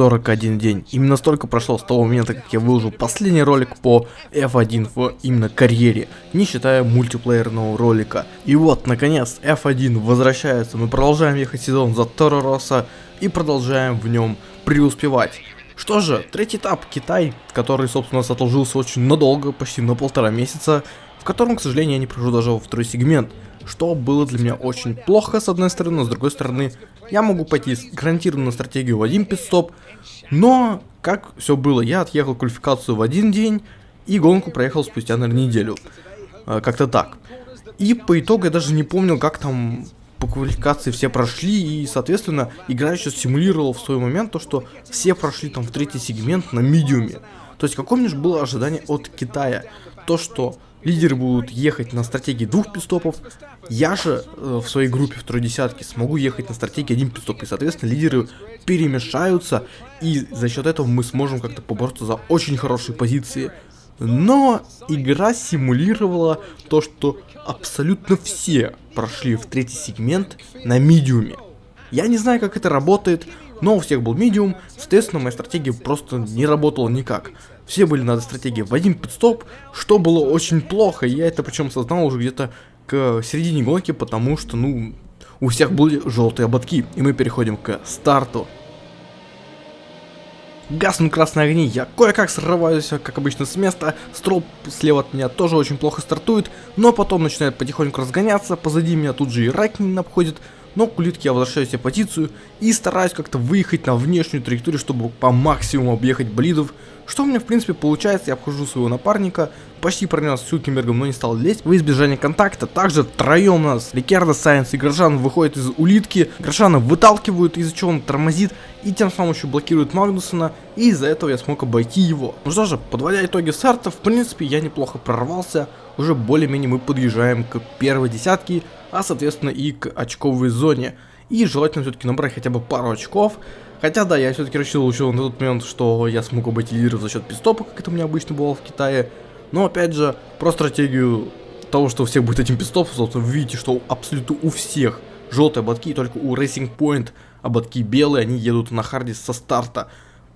41 день. Именно столько прошло с того момента, как я выложил последний ролик по F1 в именно карьере, не считая мультиплеерного ролика. И вот, наконец, F1 возвращается, мы продолжаем ехать сезон за Торо Росса и продолжаем в нем преуспевать. Что же, третий этап Китай, который, собственно, отложился очень надолго, почти на полтора месяца, в котором, к сожалению, я не прохожу даже во второй сегмент что было для меня очень плохо с одной стороны, но с другой стороны я могу пойти гарантированно на стратегию в один пидстоп, но как все было, я отъехал квалификацию в один день и гонку проехал спустя, наверное, неделю, а, как-то так. И по итогу я даже не помнил, как там по квалификации все прошли, и, соответственно, игра еще симулировала в свой момент то, что все прошли там в третий сегмент на медиуме. То есть, какое мне же было ожидание от Китая? То, что лидеры будут ехать на стратегии двух пидстопов, я же э, в своей группе второй десятки смогу ехать на стратегии один пидстоп, и соответственно лидеры перемешаются, и за счет этого мы сможем как-то побороться за очень хорошие позиции. Но игра симулировала то, что абсолютно все прошли в третий сегмент на медиуме. Я не знаю, как это работает, но у всех был медиум, соответственно, моя стратегия просто не работала никак. Все были на стратегии в один подстоп, что было очень плохо, я это причем осознал уже где-то к середине гонки, потому что, ну, у всех были желтые ободки, и мы переходим к старту. Гаснут красные огни, я кое-как срываюсь, как обычно, с места, строп слева от меня тоже очень плохо стартует, но потом начинает потихоньку разгоняться, позади меня тут же и Райкнин обходит, но к улитке я возвращаю себе позицию и стараюсь как-то выехать на внешнюю траекторию, чтобы по максимуму объехать болидов, что у меня в принципе получается, я обхожу своего напарника, почти пронес с Хюлькенбергом, но не стал лезть в избежание контакта. Также втроем нас Рикардо, Сайенс и Грошан выходят из улитки, Грошана выталкивают, из-за чего он тормозит и тем самым еще блокирует Магнусона, и из-за этого я смог обойти его. Ну что же, подводя итоги старта, в принципе я неплохо прорвался, уже более-менее мы подъезжаем к первой десятке, а соответственно и к очковой зоне. И желательно все-таки набрать хотя бы пару очков. Хотя да, я все-таки рассчитывал еще на тот момент, что я смогу обойти лидеров за счет пистопа, как это у меня обычно было в Китае. Но опять же, про стратегию того, что у всех будет этим пистопом, собственно, вы видите, что абсолютно у всех желтые ободки, только у Racing Point ободки белые, они едут на харде со старта.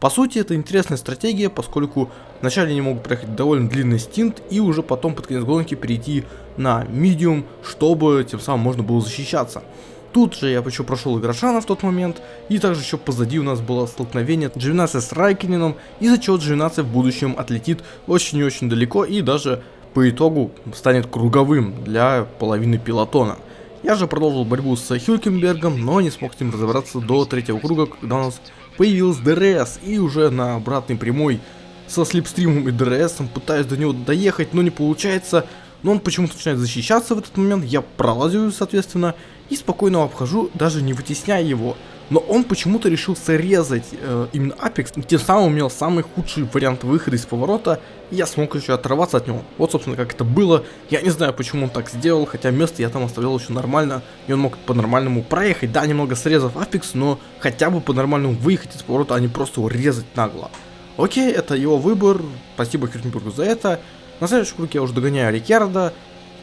По сути, это интересная стратегия, поскольку вначале они могут проехать довольно длинный стинт и уже потом под конец гонки перейти на медиум, чтобы тем самым можно было защищаться. Тут же я еще прошел и Грошана в тот момент, и также еще позади у нас было столкновение Джовинацци с Райкконеном, из-за чего Джовинацци в будущем отлетит очень и очень далеко и даже по итогу станет круговым для половины пелотона. Я же продолжил борьбу с Хюлькенбергом, но не смог с ним разобраться до третьего круга, когда у нас появился DRS, и уже на обратной прямой со slipstream ом и DRS пытаюсь до него доехать, но не получается, но он почему-то начинает защищаться в этот момент, я пролазю, соответственно, и спокойно обхожу, даже не вытесняя его. Но он почему-то решил срезать э, именно Apex, тем самым имел самый худший вариант выхода из поворота, и я смог еще оторваться от него. Вот, собственно, как это было. Я не знаю, почему он так сделал, хотя место я там оставлял еще нормально, и он мог по-нормальному проехать, да, немного срезав Apex, но хотя бы по-нормальному выехать из поворота, а не просто его резать нагло. Окей, это его выбор, спасибо Хюртенбургу за это. На следующем круге я уже догоняю Рикерда.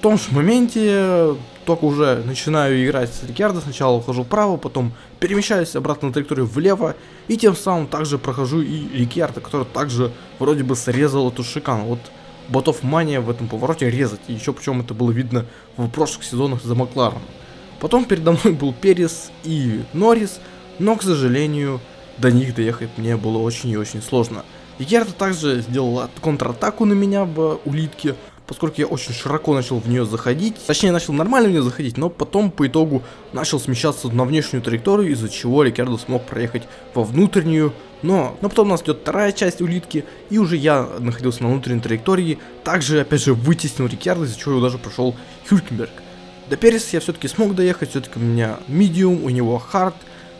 Том же моменте только уже начинаю играть с Рикерда, сначала ухожу вправо, потом перемещаюсь обратно на траекторию влево, и тем самым также прохожу и Рикерда, который также вроде бы срезал эту шикану. Вот ботов мания в этом повороте резать, и еще причем это было видно в прошлых сезонах за Макларом. Потом передо мной был Перес и Норрис, но, к сожалению, до них доехать мне было очень и очень сложно. Рикердо также сделал контратаку на меня в улитке, поскольку я очень широко начал в нее заходить, точнее начал нормально в нее заходить, но потом по итогу начал смещаться на внешнюю траекторию, из-за чего Рикардо смог проехать во внутреннюю, но, но потом у нас идет вторая часть улитки, и уже я находился на внутренней траектории, также опять же вытеснил Рикардо, из-за чего я даже прошел Хюлькенберг. До Переса я все-таки смог доехать, все-таки у меня medium, у него hard,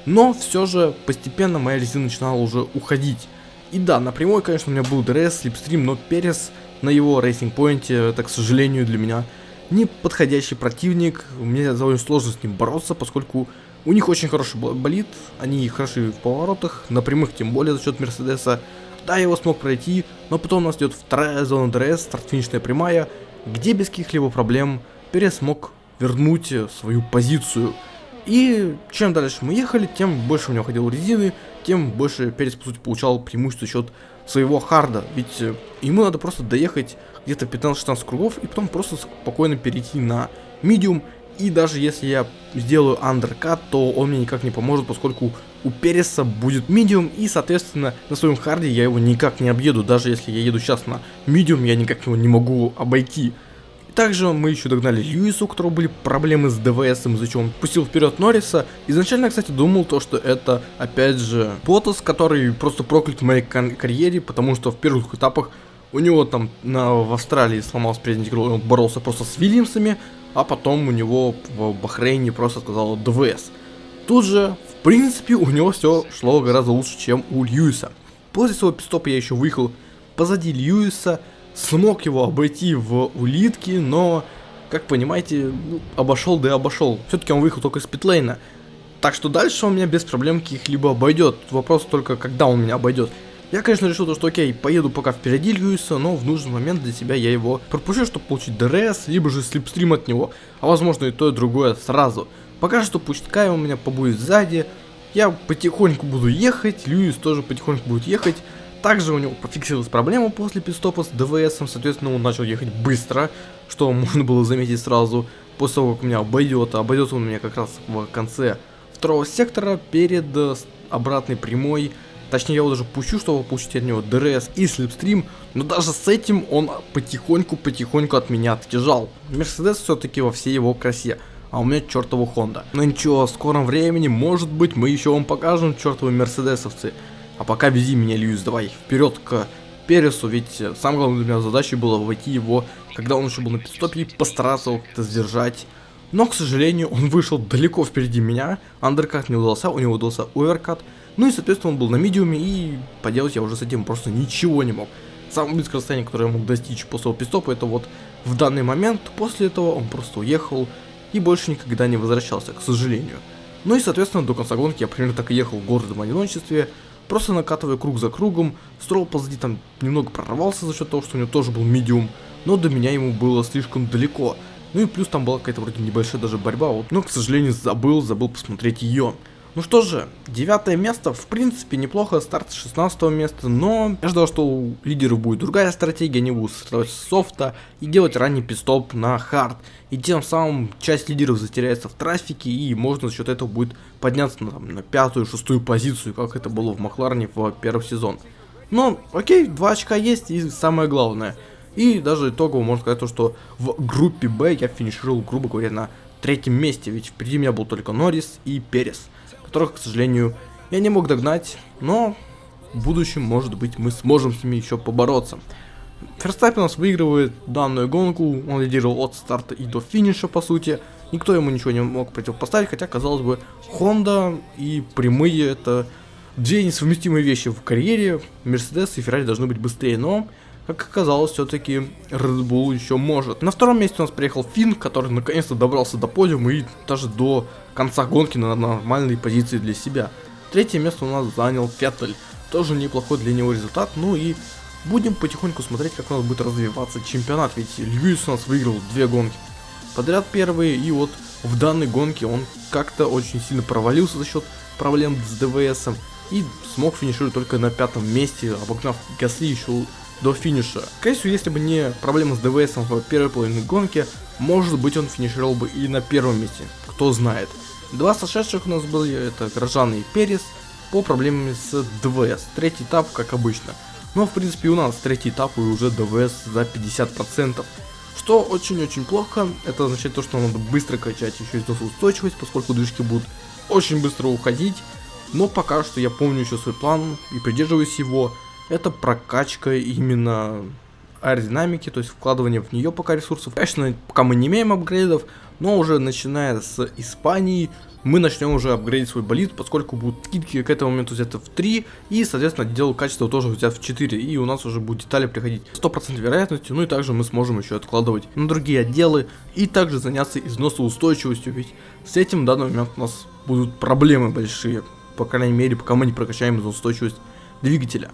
но все же постепенно моя резина начинала уже уходить. И да, напрямую, конечно, у меня был DRS, slipstream, но Перес на его Racing Point е, это, к сожалению, для меня не подходящий противник. Мне довольно сложно с ним бороться, поскольку у них очень хороший болид, они хороши в поворотах, на прямых тем более за счет Мерседеса. Да, я его смог пройти, но потом у нас идет вторая зона DRS, старт-финишная прямая, где без каких-либо проблем Перес смог вернуть свою позицию. И чем дальше мы ехали, тем больше у него ходил резины, тем больше Перес, по сути, получал преимущество за счет своего харда. Ведь э, ему надо просто доехать где-то 15-16 кругов и потом просто спокойно перейти на медиум. И даже если я сделаю андеркат, то он мне никак не поможет, поскольку у Переса будет медиум, и, соответственно, на своем харде я его никак не объеду. Даже если я еду сейчас на медиум, я никак его не могу обойти. Также мы еще догнали Льюису, у которого были проблемы с ДВС, из-за чего он пустил вперед Норриса. Изначально, кстати, думал то, что это, опять же, Ботас, который просто проклят в моей карьере, потому что в первых этапах у него там на, в Австралии сломался передний крыло, он боролся просто с Вильямсами, а потом у него в Бахрейне просто отказало ДВС. Тут же, в принципе, у него все шло гораздо лучше, чем у Льюиса. После своего пистопа я еще выехал позади Льюиса, смог его обойти в улитке, но, как понимаете, ну, обошел да и обошел. Все-таки он выехал только из питлейна. Так что дальше он меня без проблем каких-либо обойдет. Вопрос только, когда он меня обойдет. Я, конечно, решил, то, что окей, поеду пока впереди Льюиса, но в нужный момент для себя я его пропущу, чтобы получить DRS, либо же slipstream от него, а возможно и то, и другое сразу. Пока что пускай у меня побудет сзади, я потихоньку буду ехать, Льюис тоже потихоньку будет ехать, также у него пофиксилась проблема после питстопа с ДВС, соответственно он начал ехать быстро, что можно было заметить сразу, после того как меня обойдет, обойдет он меня как раз в конце второго сектора перед э, обратной прямой, точнее я его даже пущу, чтобы получить от него DRS и slipstream, но даже с этим он потихоньку-потихоньку от меня отъезжал. Мерседес все-таки во всей его красе а у меня чертова Хонда. Но ничего, в скором времени, может быть, мы еще вам покажем чертовы мерседесовцы. А пока вези меня, Льюис, давай вперед к Пересу, ведь самая главная для меня задача была войти его, когда он еще был на пидстопе, и постараться его как-то сдержать. Но, к сожалению, он вышел далеко впереди меня, андеркат не удался, у него удался оверкат, ну и, соответственно, он был на медиуме, и поделать я уже с этим просто ничего не мог. Самое близкое расстояние, которое я мог достичь после его пидстопа, это вот в данный момент, после этого он просто уехал и больше никогда не возвращался, к сожалению. Ну и, соответственно, до конца гонки я примерно так и ехал в городом одиночестве, просто накатывая круг за кругом. Строл позади там немного прорвался за счет того, что у него тоже был медиум, но до меня ему было слишком далеко. Ну и плюс там была какая-то вроде небольшая даже борьба, вот. но, к сожалению, забыл, забыл посмотреть ее. Ну что же, девятое место, в принципе, неплохо, старт с 16 места, но я ждал, что у лидеров будет другая стратегия, они будут строить софта и делать ранний пистоп на хард. И тем самым часть лидеров затеряется в трафике, и можно за счет этого будет подняться на, на пятую, шестую позицию, как это было в Макларне в первый сезон. Но, окей, 2 очка есть, и самое главное. И даже итогово можно сказать то, что в группе Б я финишировал, грубо говоря, на третьем месте, ведь впереди меня был только Норрис и Перес которых, к сожалению, я не мог догнать, но в будущем, может быть, мы сможем с ними еще побороться. Ферстаппин у нас выигрывает данную гонку, он лидировал от старта и до финиша, по сути. Никто ему ничего не мог противопоставить, хотя, казалось бы, Honda и прямые это две несовместимые вещи в карьере. Мерседес и Феррари должны быть быстрее, но, как оказалось, все-таки Red Bull еще может. На втором месте у нас приехал Финн, который наконец-то добрался до подиума и даже до конца гонки на нормальной позиции для себя. Третье место у нас занял Феттель. Тоже неплохой для него результат. Ну и будем потихоньку смотреть, как у нас будет развиваться чемпионат. Ведь Льюис у нас выиграл две гонки подряд первые. И вот в данной гонке он как-то очень сильно провалился за счет проблем с ДВСом. И смог финишировать только на пятом месте, обогнав Гасли еще до финиша. Всего, если бы не проблема с ДВСом в первой половине гонки, может быть он финишировал бы и на первом месте, кто знает. Два сошедших у нас были, это Грожан и Перес, по проблемам с ДВС. Третий этап, как обычно. Но, в принципе, у нас третий этап и уже ДВС за 50%. Что очень-очень плохо, это означает то, что надо быстро качать еще износоустойчивость, поскольку движки будут очень быстро уходить. Но пока что я помню еще свой план и придерживаюсь его. Это прокачка именно аэродинамики, то есть вкладывание в нее пока ресурсов. Конечно, пока мы не имеем апгрейдов, но уже начиная с Испании мы начнем уже апгрейдить свой болид, поскольку будут скидки к этому моменту взяты в 3, и, соответственно, отдел качества тоже взят в 4, и у нас уже будут детали приходить 100% вероятностью, ну и также мы сможем еще откладывать на другие отделы, и также заняться износоустойчивостью, ведь с этим в данный момент у нас будут проблемы большие, по крайней мере, пока мы не прокачаем износоустойчивость двигателя.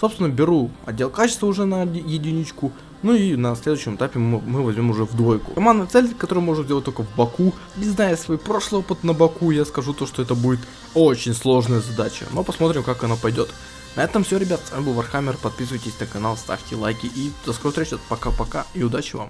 Собственно, беру отдел качества уже на единичку, Ну и на следующем этапе мы, возьмем уже в двойку. Командная цель, которую можно сделать только в Баку. Но зная свой прошлый опыт на Баку, я скажу то, что это будет очень сложная задача. Но посмотрим, как она пойдет. На этом все, ребят. С вами был Warhammer. Подписывайтесь на канал, ставьте лайки и до скорой встречи. Пока-пока и удачи вам.